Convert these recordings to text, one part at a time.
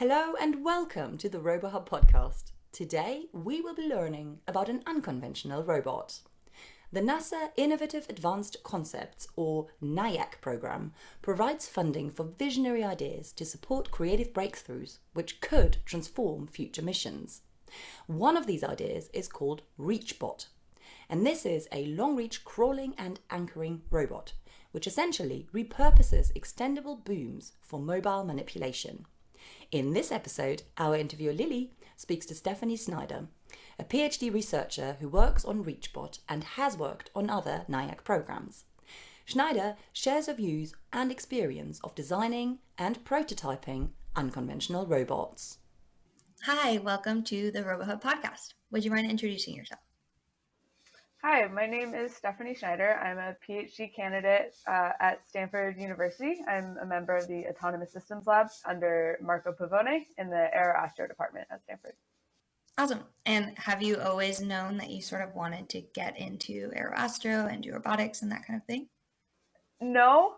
Hello and welcome to the RoboHub podcast. Today we will be learning about an unconventional robot. The NASA Innovative Advanced Concepts or NIAC program provides funding for visionary ideas to support creative breakthroughs which could transform future missions. One of these ideas is called ReachBot, and this is a long reach crawling and anchoring robot which essentially repurposes extendable booms for mobile manipulation. In this episode, our interviewer Lily speaks to Stephanie Schneider, a PhD researcher who works on ReachBot and has worked on other NIAC programs. Schneider shares her views and experience of designing and prototyping unconventional robots. Hi, welcome to the RoboHub podcast. Would you mind introducing yourself? Hi, my name is Stephanie Schneider. I'm a PhD candidate uh, at Stanford University. I'm a member of the Autonomous Systems Lab under Marco Pavone in the Aeroastro department at Stanford. Awesome. And have you always known that you sort of wanted to get into Aeroastro and do robotics and that kind of thing? No,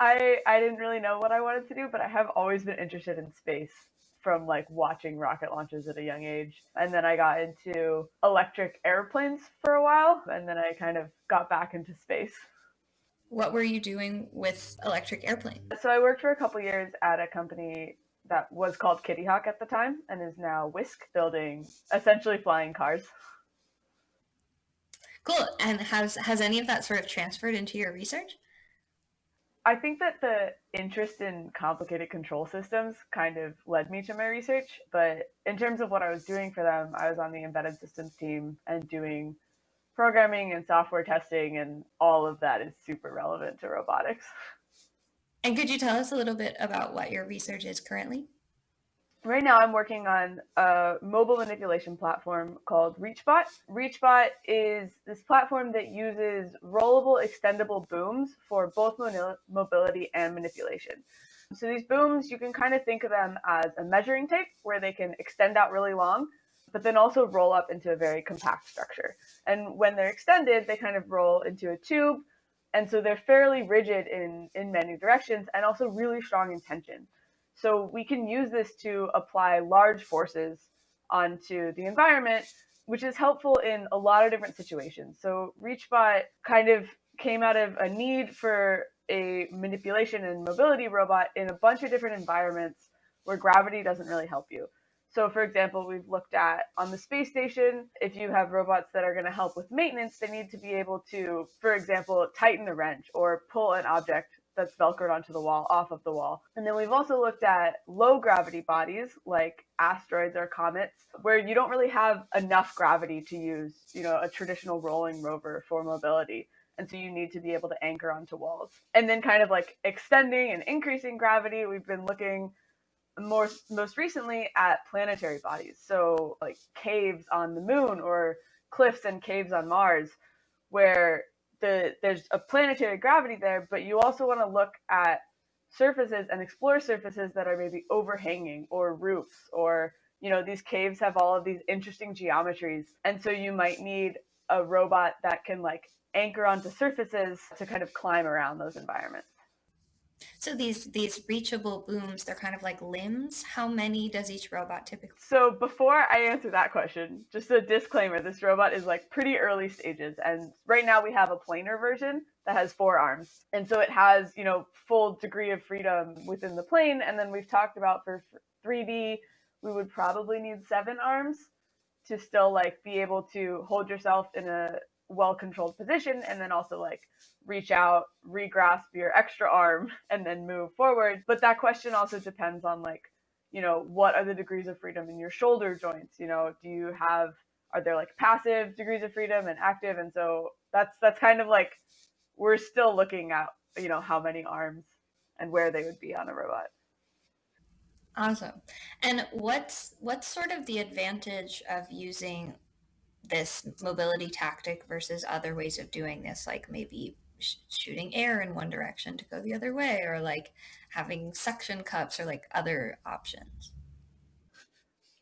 I I didn't really know what I wanted to do, but I have always been interested in space from like watching rocket launches at a young age. And then I got into electric airplanes for a while, and then I kind of got back into space. What were you doing with electric airplanes? So I worked for a couple years at a company that was called Kitty Hawk at the time and is now Wisk building essentially flying cars. Cool. And has has any of that sort of transferred into your research? I think that the interest in complicated control systems kind of led me to my research. But in terms of what I was doing for them, I was on the embedded systems team and doing programming and software testing, and all of that is super relevant to robotics. And could you tell us a little bit about what your research is currently? Right now, I'm working on a mobile manipulation platform called ReachBot. ReachBot is this platform that uses rollable, extendable booms for both mobility and manipulation. So these booms, you can kind of think of them as a measuring tape where they can extend out really long, but then also roll up into a very compact structure. And when they're extended, they kind of roll into a tube. And so they're fairly rigid in, in many directions and also really strong in tension. So we can use this to apply large forces onto the environment, which is helpful in a lot of different situations. So ReachBot kind of came out of a need for a manipulation and mobility robot in a bunch of different environments where gravity doesn't really help you. So, for example, we've looked at on the space station, if you have robots that are going to help with maintenance, they need to be able to, for example, tighten a wrench or pull an object that's velcroed onto the wall off of the wall. And then we've also looked at low gravity bodies like asteroids or comets where you don't really have enough gravity to use, you know, a traditional rolling rover for mobility. And so you need to be able to anchor onto walls. And then kind of like extending and increasing gravity, we've been looking more most recently at planetary bodies. So like caves on the moon or cliffs and caves on Mars where the there's a planetary gravity there, but you also want to look at surfaces and explore surfaces that are maybe overhanging or roofs or you know these caves have all of these interesting geometries. And so you might need a robot that can like anchor onto surfaces to kind of climb around those environments so these these reachable booms, they're kind of like limbs. How many does each robot typically? So before I answer that question, just a disclaimer: this robot is like pretty early stages, and right now we have a planar version that has four arms, and so it has you know full degree of freedom within the plane. And then we've talked about for 3D, we would probably need seven arms to still like be able to hold yourself in a well controlled position and then also like reach out, regrasp your extra arm and then move forward. But that question also depends on like, you know, what are the degrees of freedom in your shoulder joints? You know, do you have are there like passive degrees of freedom and active? And so that's that's kind of like we're still looking at, you know, how many arms and where they would be on a robot. Awesome. And what's what's sort of the advantage of using this mobility tactic versus other ways of doing this, like maybe sh- shooting air in one direction to go the other way, or like having suction cups, or like other options?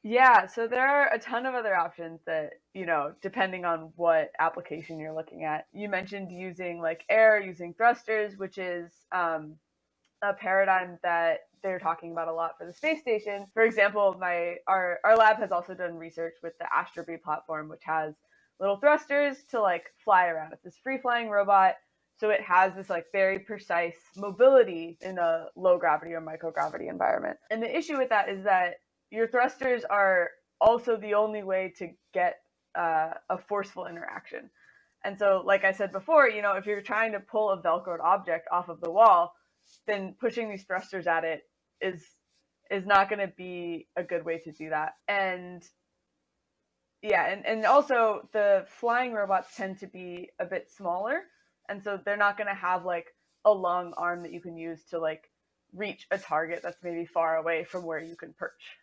Yeah, so there are a ton of other options that, you know, depending on what application you're looking at. You mentioned using like air, using thrusters, which is um, a paradigm that they're talking about a lot for the space station. For example, my our our lab has also done research with the Astrobee platform, which has little thrusters to like fly around. It's this free flying robot. So it has this like very precise mobility in a low gravity or microgravity environment. And the issue with that is that your thrusters are also the only way to get uh, a forceful interaction. And so, like I said before, you know, if you're trying to pull a velcroed object off of the wall, then pushing these thrusters at it is is not going to be a good way to do that. And yeah, and, and also the flying robots tend to be a bit smaller, and so they're not going to have like a long arm that you can use to like reach a target that's maybe far away from where you can perch.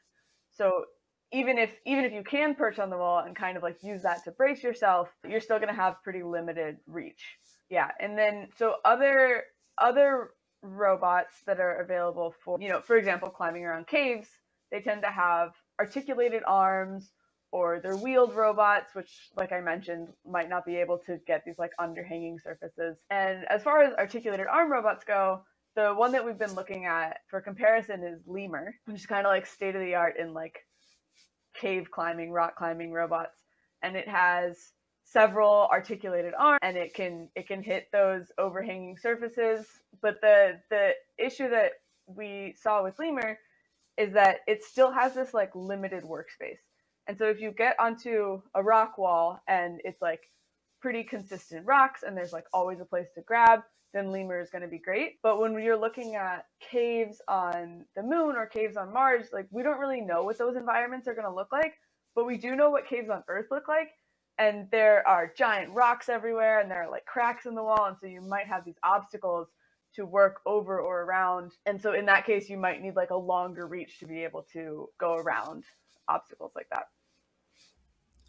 So even if even if you can perch on the wall and kind of like use that to brace yourself, you're still going to have pretty limited reach. Yeah, and then so other other robots that are available for, you know, for example, climbing around caves, they tend to have articulated arms or they're wheeled robots, which, like I mentioned, might not be able to get these like underhanging surfaces. And as far as articulated arm robots go, the one that we've been looking at for comparison is Lemur, which is kind of like state of the art in like cave climbing, rock climbing robots. And it has several articulated arms and it can it can hit those overhanging surfaces. But the the issue that we saw with lemur is that it still has this like limited workspace. And so if you get onto a rock wall and it's like pretty consistent rocks and there's like always a place to grab then lemur is going to be great. But when you're looking at caves on the moon or caves on mars like we don't really know what those environments are going to look like but we do know what caves on earth look like and there are giant rocks everywhere and there are like cracks in the wall and so you might have these obstacles to work over or around and so in that case you might need like a longer reach to be able to go around obstacles like that.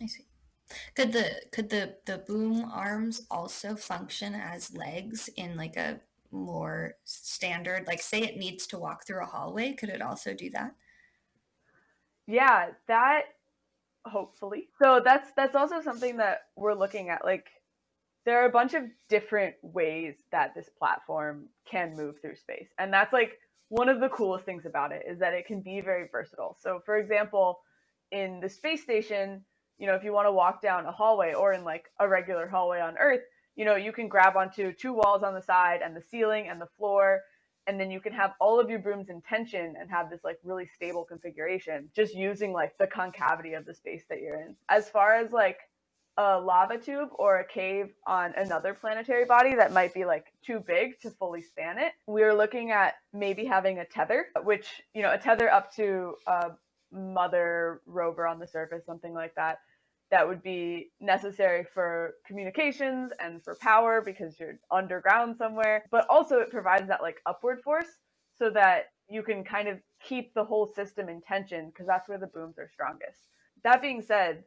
I see. Could the could the the boom arms also function as legs in like a more standard like say it needs to walk through a hallway could it also do that? Yeah that hopefully. So that's that's also something that we're looking at. Like there are a bunch of different ways that this platform can move through space. And that's like one of the coolest things about it is that it can be very versatile. So for example, in the space station, you know, if you want to walk down a hallway or in like a regular hallway on Earth, you know, you can grab onto two walls on the side and the ceiling and the floor and then you can have all of your booms in tension and have this like really stable configuration just using like the concavity of the space that you're in. As far as like a lava tube or a cave on another planetary body that might be like too big to fully span it we're looking at maybe having a tether which you know a tether up to a mother rover on the surface something like that that would be necessary for communications and for power because you're underground somewhere. But also it provides that like upward force so that you can kind of keep the whole system in tension because that's where the booms are strongest. That being said,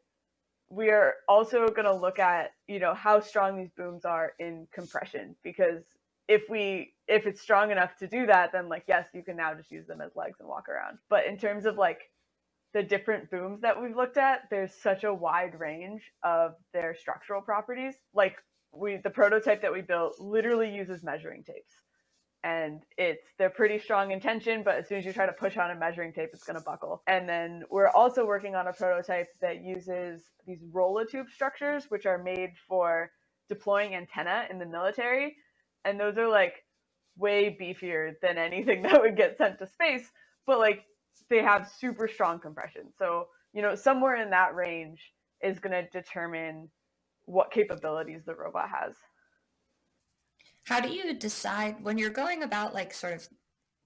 we are also going to look at, you know, how strong these booms are in compression because if we if it's strong enough to do that then like yes, you can now just use them as legs and walk around. But in terms of like the different booms that we've looked at, there's such a wide range of their structural properties. Like we the prototype that we built literally uses measuring tapes. And it's they're pretty strong in tension, but as soon as you try to push on a measuring tape, it's gonna buckle. And then we're also working on a prototype that uses these tube structures, which are made for deploying antenna in the military. And those are like way beefier than anything that would get sent to space. But like they have super strong compression. So, you know, somewhere in that range is going to determine what capabilities the robot has. How do you decide when you're going about like sort of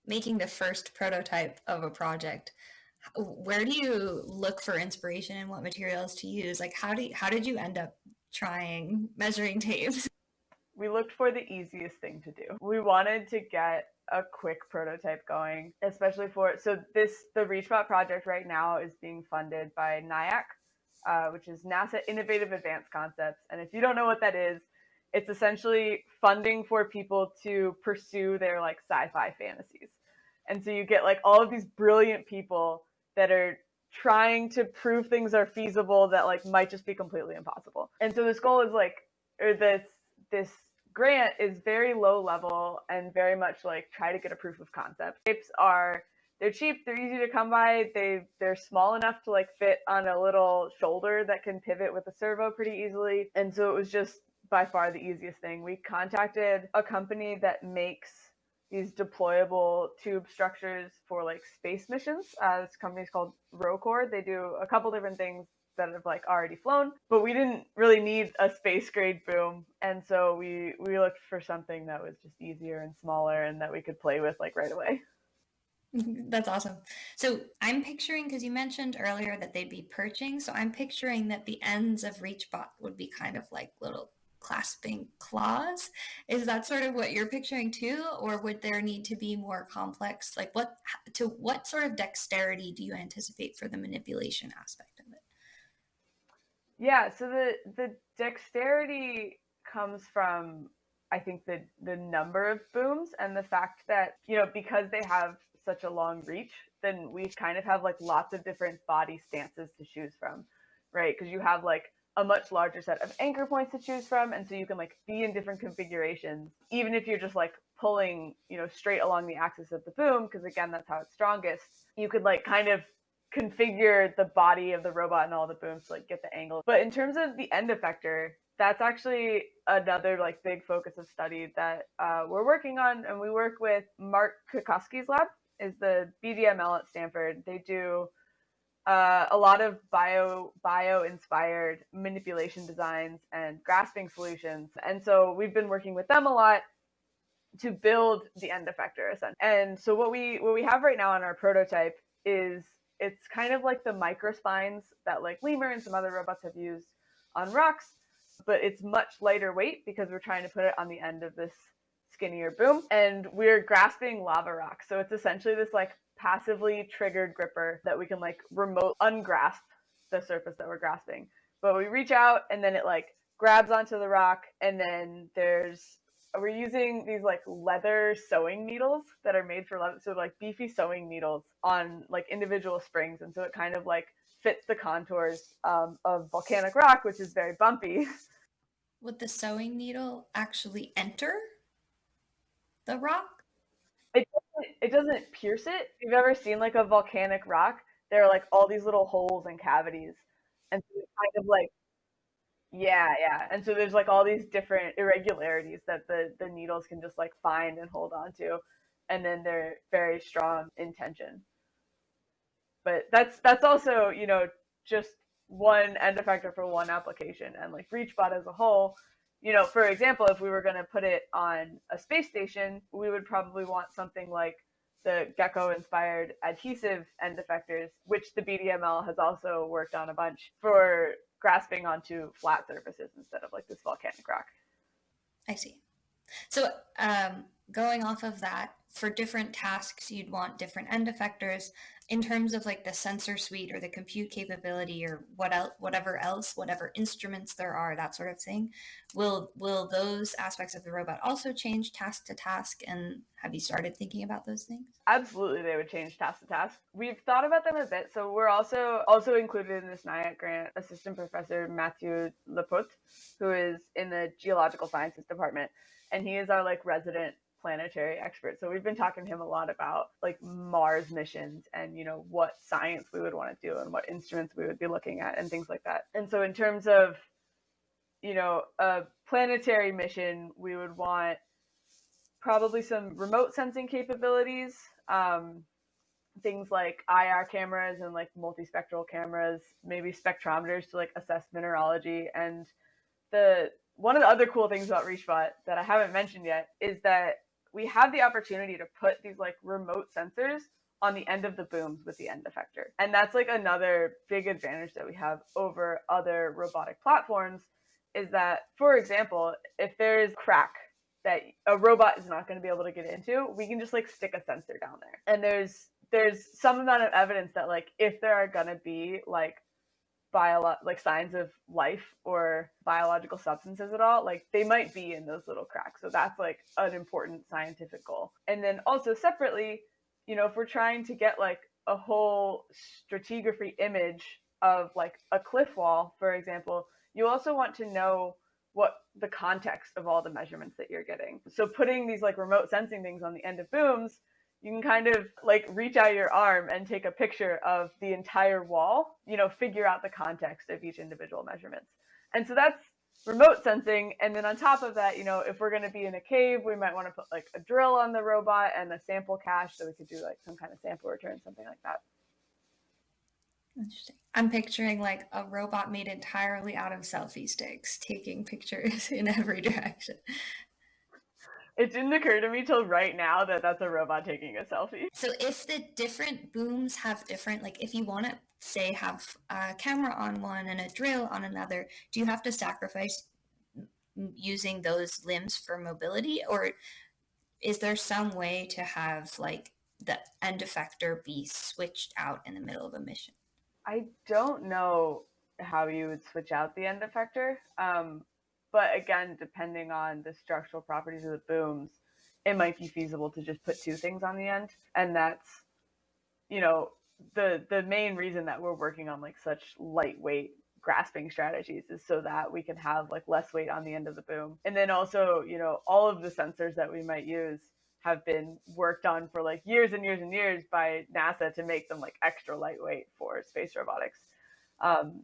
making the first prototype of a project? Where do you look for inspiration and what materials to use? Like how do you, how did you end up trying measuring tapes? We looked for the easiest thing to do. We wanted to get a quick prototype going, especially for so this the ReachBot project right now is being funded by NIAC, uh, which is NASA Innovative Advanced Concepts. And if you don't know what that is, it's essentially funding for people to pursue their like sci-fi fantasies. And so you get like all of these brilliant people that are trying to prove things are feasible that like might just be completely impossible. And so this goal is like or this this grant is very low level and very much like try to get a proof of concept. Tapes are they're cheap, they're easy to come by, they they're small enough to like fit on a little shoulder that can pivot with a servo pretty easily. And so it was just by far the easiest thing. We contacted a company that makes these deployable tube structures for like space missions. Uh, this company is called Roccor. They do a couple different things that have like already flown, but we didn't really need a space grade boom, and so we we looked for something that was just easier and smaller and that we could play with like right away. Mm-hmm. That's awesome. So I'm picturing because you mentioned earlier that they'd be perching, so I'm picturing that the ends of ReachBot would be kind of like little clasping claws. Is that sort of what you're picturing too, or would there need to be more complex? Like what to what sort of dexterity do you anticipate for the manipulation aspect? Yeah, so the the dexterity comes from I think the the number of booms and the fact that you know because they have such a long reach, then we kind of have like lots of different body stances to choose from, right? Because you have like a much larger set of anchor points to choose from, and so you can like be in different configurations, even if you're just like pulling you know straight along the axis of the boom, because again that's how it's strongest. You could like kind of configure the body of the robot and all the booms to like get the angle. But in terms of the end effector, that's actually another like big focus of study that uh, we're working on, and we work with Mark Cutkosky's lab is the BDML at Stanford. They do uh, a lot of bio bio inspired manipulation designs and grasping solutions, and so we've been working with them a lot to build the end effector. And so what we what we have right now on our prototype is it's kind of like the microspines that like Lemur and some other robots have used on rocks, but it's much lighter weight because we're trying to put it on the end of this skinnier boom. And we're grasping lava rocks. So it's essentially this like passively triggered gripper that we can like remote ungrasp the surface that we're grasping. But we reach out and then it like grabs onto the rock and then there's we're using these like leather sewing needles that are made for leather so like beefy sewing needles on like individual springs and so it kind of like fits the contours um, of volcanic rock which is very bumpy. Would the sewing needle actually enter the rock? It doesn't, it doesn't pierce it. If you've ever seen like a volcanic rock there are like all these little holes and cavities and so it kind of like yeah, yeah. And so there's like all these different irregularities that the the needles can just like find and hold on to. And then they're very strong in tension. But that's that's also, you know, just one end effector for one application and like ReachBot as a whole, you know, for example, if we were going to put it on a space station, we would probably want something like the gecko inspired adhesive end effectors, which the BDML has also worked on a bunch for grasping onto flat surfaces instead of like this volcanic rock. I see. So um, going off of that, for different tasks, you'd want different end effectors in terms of like the sensor suite or the compute capability or what else, whatever else, whatever instruments there are, that sort of thing. Will will those aspects of the robot also change task to task? And have you started thinking about those things? Absolutely, they would change task to task. We've thought about them a bit. So we're also also included in this NIAC grant assistant professor Mathieu Lapôtre, who is in the geological sciences department, and he is our like resident planetary expert. So we've been talking to him a lot about like Mars missions and you know what science we would want to do and what instruments we would be looking at and things like that. And so in terms of you know a planetary mission, we would want probably some remote sensing capabilities. Um, things like IR cameras and like multispectral cameras, maybe spectrometers to like assess mineralogy and the one of the other cool things about ReachBot that I haven't mentioned yet is that we have the opportunity to put these like remote sensors on the end of the booms with the end effector. And that's like another big advantage that we have over other robotic platforms is that, for example, if there's crack that a robot is not going to be able to get into, we can just like stick a sensor down there. And there's there's some amount of evidence that like if there are going to be like bio like signs of life or biological substances at all like they might be in those little cracks. So that's like an important scientific goal and then also separately you know if we're trying to get like a whole stratigraphy image of like a cliff wall for example you also want to know what the context of all the measurements that you're getting. So putting these like remote sensing things on the end of booms you can kind of like reach out your arm and take a picture of the entire wall, you know, figure out the context of each individual measurements. And so that's remote sensing. And then on top of that, you know, if we're going to be in a cave, we might want to put like a drill on the robot and a sample cache so we could do like some kind of sample return, something like that. Interesting. I'm picturing like a robot made entirely out of selfie sticks taking pictures in every direction. It didn't occur to me till right now that that's a robot taking a selfie. So if the different booms have different, like if you want to say have a camera on one and a drill on another, do you have to sacrifice using those limbs for mobility or is there some way to have like the end effector be switched out in the middle of a mission? I don't know how you would switch out the end effector. Um, but again, depending on the structural properties of the booms, it might be feasible to just put two things on the end. And that's, you know, the the main reason that we're working on like such lightweight grasping strategies is so that we can have like less weight on the end of the boom. And then also, you know, all of the sensors that we might use have been worked on for like years and years and years by NASA to make them like extra lightweight for space robotics. Um,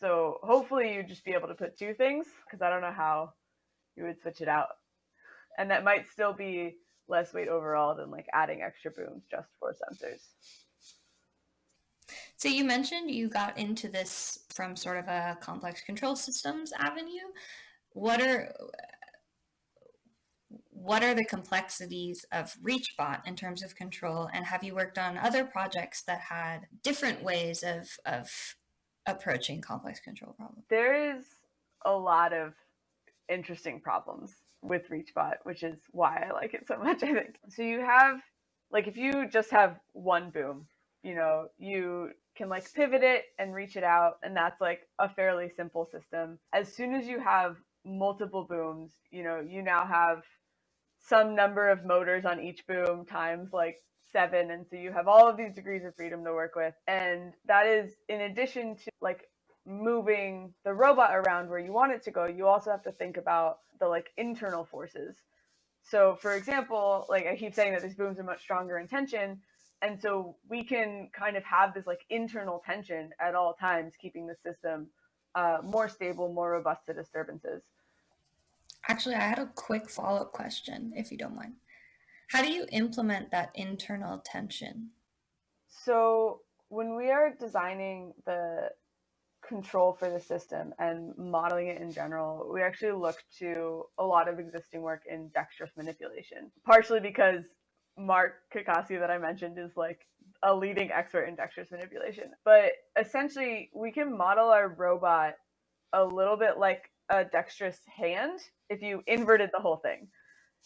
so hopefully you'd just be able to put two things because I don't know how you would switch it out. And that might still be less weight overall than like adding extra booms just for sensors. So you mentioned you got into this from sort of a complex control systems avenue. What are what are the complexities of ReachBot in terms of control? And have you worked on other projects that had different ways of, of approaching complex control problems? There is a lot of interesting problems with ReachBot, which is why I like it so much, I think. So you have, like, if you just have one boom, you know, you can like pivot it and reach it out, and that's like a fairly simple system. As soon as you have multiple booms, you know, you now have some number of motors on each boom times like seven. And so you have all of these degrees of freedom to work with. And that is in addition to like moving the robot around where you want it to go, you also have to think about the like internal forces. So for example, like I keep saying that these booms are much stronger in tension. And so we can kind of have this like internal tension at all times, keeping the system uh, more stable, more robust to disturbances. Actually, I had a quick follow up question, if you don't mind. How do you implement that internal tension? So, when we are designing the control for the system and modeling it in general, we actually look to a lot of existing work in dexterous manipulation, partially because Mark Cutkosky that I mentioned is like a leading expert in dexterous manipulation. But essentially, we can model our robot a little bit like a dexterous hand if you inverted the whole thing.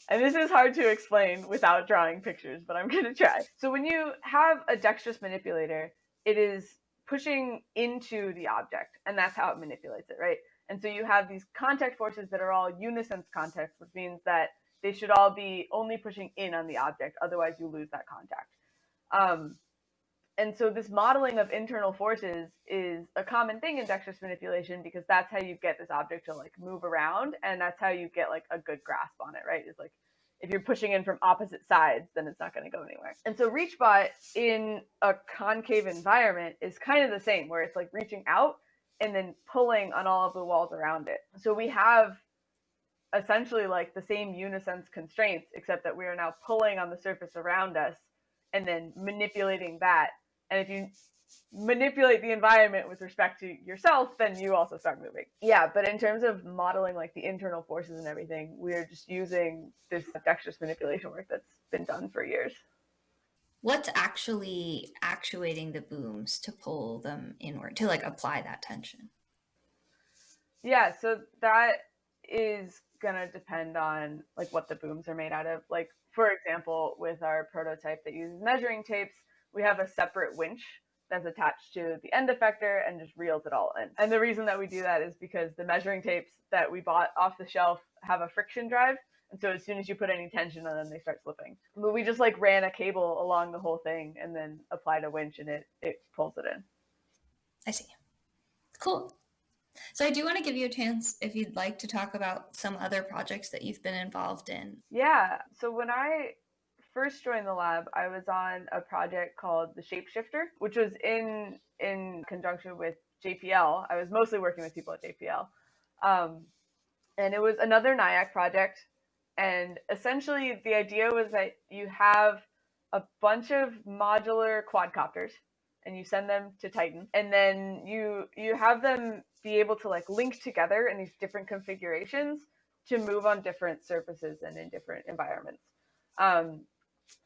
And this is hard to explain without drawing pictures, but I'm going to try. So when you have a dexterous manipulator, it is pushing into the object, and that's how it manipulates it, right? And so you have these contact forces that are all unisense contacts, which means that they should all be only pushing in on the object, otherwise you lose that contact. Um, and so this modeling of internal forces is a common thing in dexterous manipulation because that's how you get this object to like move around and that's how you get like a good grasp on it right? It's like if you're pushing in from opposite sides then it's not going to go anywhere. And so reachbot in a concave environment is kind of the same where it's like reaching out and then pulling on all of the walls around it. So we have essentially like the same unisense constraints except that we are now pulling on the surface around us and then manipulating that and if you manipulate the environment with respect to yourself, then you also start moving. Yeah, but in terms of modeling like the internal forces and everything, we're just using this dexterous manipulation work that's been done for years. What's actually actuating the booms to pull them inward, to like apply that tension? Yeah, so that is gonna depend on like what the booms are made out of. Like for example, with our prototype that uses measuring tapes, we have a separate winch that's attached to the end effector and just reels it all in. And the reason that we do that is because the measuring tapes that we bought off the shelf have a friction drive. And so as soon as you put any tension on them, they start slipping. But we just like ran a cable along the whole thing and then applied a winch and it, it pulls it in. I see. Cool. So I do want to give you a chance if you'd like to talk about some other projects that you've been involved in. Yeah. So when I first joined the lab, I was on a project called the Shapeshifter, which was in in conjunction with JPL. I was mostly working with people at JPL. Um, and it was another NIAC project. And essentially, the idea was that you have a bunch of modular quadcopters and you send them to Titan. And then you you have them be able to like link together in these different configurations to move on different surfaces and in different environments. Um,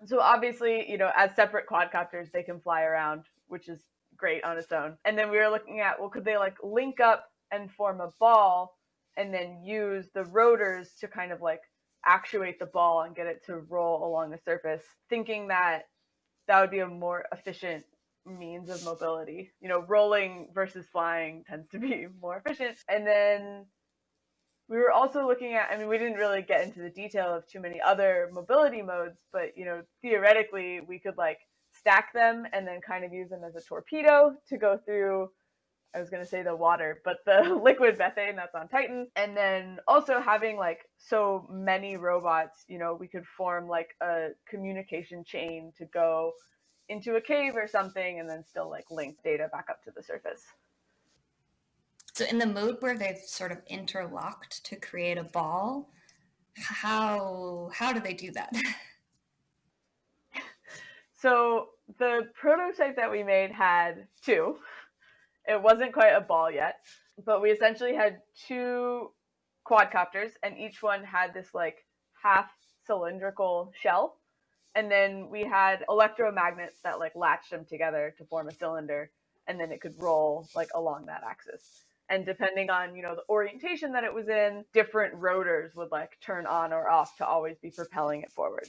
so obviously, you know, as separate quadcopters, they can fly around, which is great on its own. And then we were looking at, well, could they like link up and form a ball and then use the rotors to kind of like actuate the ball and get it to roll along the surface, thinking that that would be a more efficient means of mobility. You know, rolling versus flying tends to be more efficient. And then we were also looking at, I mean, we didn't really get into the detail of too many other mobility modes, but, you know, theoretically, we could like stack them and then kind of use them as a torpedo to go through I was going to say the water, but the liquid methane that's on Titan. And then also having like so many robots, you know, we could form like a communication chain to go into a cave or something and then still like link data back up to the surface. So in the mode where they've sort of interlocked to create a ball, how how do they do that? so the prototype that we made had two. It wasn't quite a ball yet, but we essentially had two quadcopters, and each one had this like half cylindrical shell. And then we had electromagnets that like latched them together to form a cylinder, and then it could roll like along that axis. And depending on, you know, the orientation that it was in, different rotors would like turn on or off to always be propelling it forward.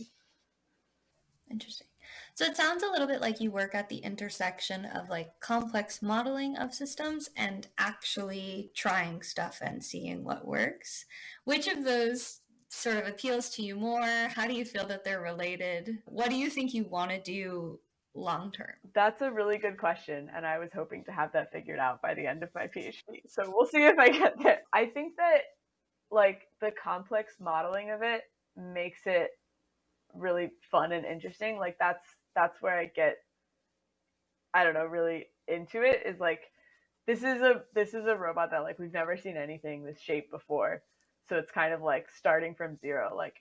Interesting. So it sounds a little bit like you work at the intersection of like complex modeling of systems and actually trying stuff and seeing what works. Which of those sort of appeals to you more? How do you feel that they're related? What do you think you want to do long term? That's a really good question. And I was hoping to have that figured out by the end of my PhD. So we'll see if I get there. I think that like the complex modeling of it makes it really fun and interesting. Like that's that's where I get I don't know, really into it is like this is a this is a robot that like we've never seen anything this shape before. So it's kind of like starting from zero. Like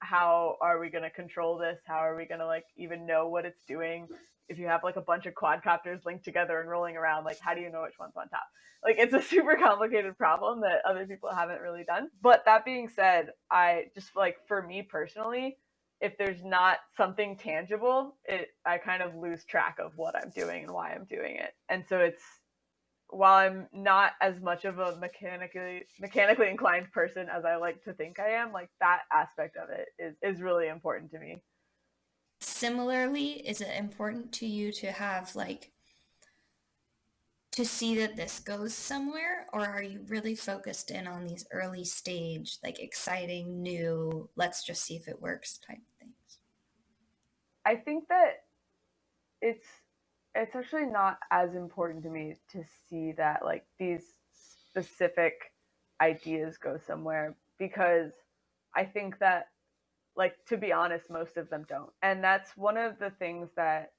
how are we going to control this? How are we going to like even know what it's doing? If you have like a bunch of quadcopters linked together and rolling around, like how do you know which one's on top? Like it's a super complicated problem that other people haven't really done. But that being said, I just like for me personally, if there's not something tangible, it I kind of lose track of what I'm doing and why I'm doing it. And so it's while I'm not as much of a mechanically mechanically inclined person as I like to think I am, like that aspect of it is is really important to me. Similarly, is it important to you to have like to see that this goes somewhere or are you really focused in on these early stage like exciting new let's just see if it works type things i think that it's it's actually not as important to me to see that like these specific ideas go somewhere because i think that like to be honest most of them don't and that's one of the things that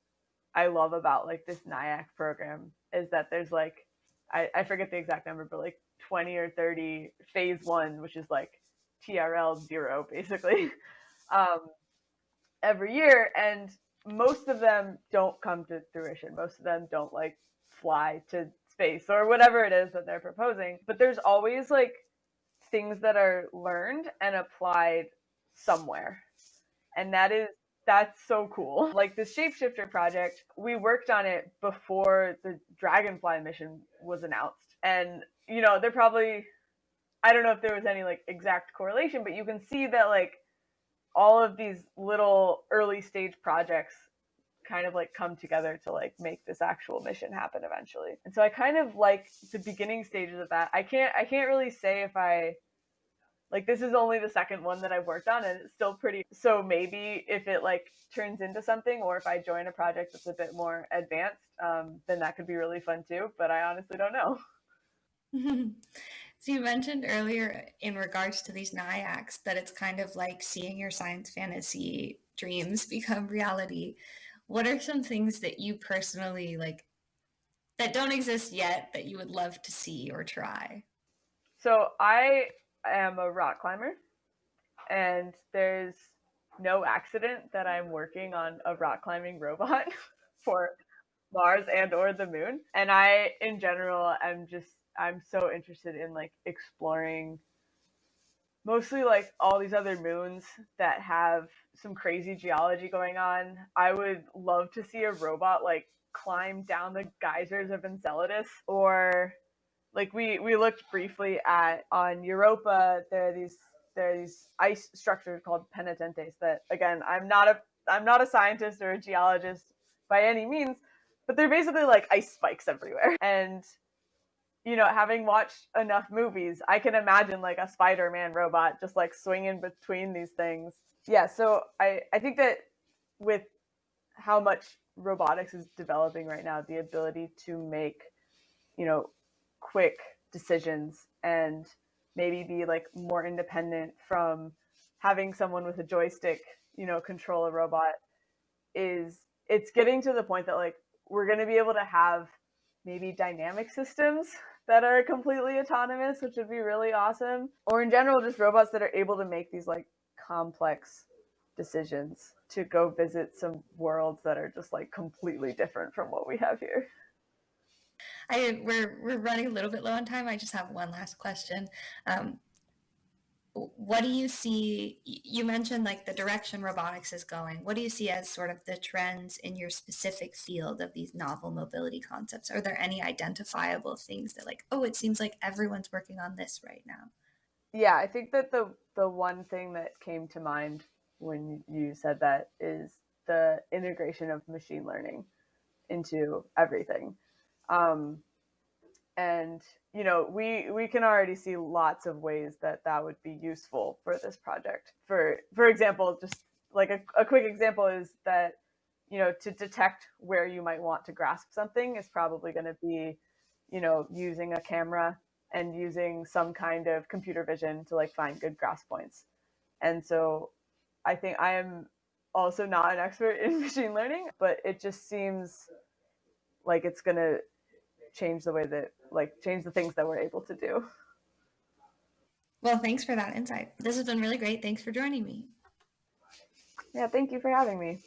i love about like this NIAC program is that there's like I, I forget the exact number, but like 20 or 30 phase one, which is like TRL zero basically, um, every year. And most of them don't come to fruition. Most of them don't like fly to space or whatever it is that they're proposing. But there's always like things that are learned and applied somewhere. And that is that's so cool. Like the Shapeshifter project, we worked on it before the Dragonfly mission was announced. And, you know, they're probably, I don't know if there was any like exact correlation, but you can see that like all of these little early stage projects kind of like come together to like make this actual mission happen eventually. And so I kind of like the beginning stages of that. I can't I can't really say if I like this is only the second one that I've worked on and it's still pretty so maybe if it like turns into something or if I join a project that's a bit more advanced, um, then that could be really fun too. But I honestly don't know. so you mentioned earlier in regards to these NIACs that it's kind of like seeing your science fantasy dreams become reality, what are some things that you personally like that don't exist yet that you would love to see or try? So I am a rock climber, and there's no accident that I'm working on a rock climbing robot for Mars and or the moon. And I in general am just I'm so interested in like exploring mostly like all these other moons that have some crazy geology going on. I would love to see a robot like climb down the geysers of Enceladus or like we we looked briefly at on Europa there are these there are these ice structures called penitentes that again I'm not a I'm not a scientist or a geologist by any means but they're basically like ice spikes everywhere and you know, having watched enough movies, I can imagine like a Spider-Man robot just like swinging between these things. Yeah, so I I think that with how much robotics is developing right now, the ability to make, you know, quick decisions and maybe be like more independent from having someone with a joystick, you know, control a robot is it's getting to the point that like we're going to be able to have maybe dynamic systems that are completely autonomous, which would be really awesome. Or in general, just robots that are able to make these like complex decisions to go visit some worlds that are just like completely different from what we have here. I we're we're running a little bit low on time. I just have one last question. Um, what do you see you mentioned like the direction robotics is going. What do you see as sort of the trends in your specific field of these novel mobility concepts? Are there any identifiable things that like oh it seems like everyone's working on this right now? Yeah i think that the the one thing that came to mind when you said that is the integration of machine learning into everything. Um, and you know we we can already see lots of ways that that would be useful for this project. For for example just like a, a quick example is that you know to detect where you might want to grasp something is probably going to be you know using a camera and using some kind of computer vision to like find good grasp points. And so i think i am also not an expert in machine learning but it just seems like it's going to change the way that like change the things that we're able to do. Well, thanks for that insight. This has been really great. Thanks for joining me. Yeah, thank you for having me.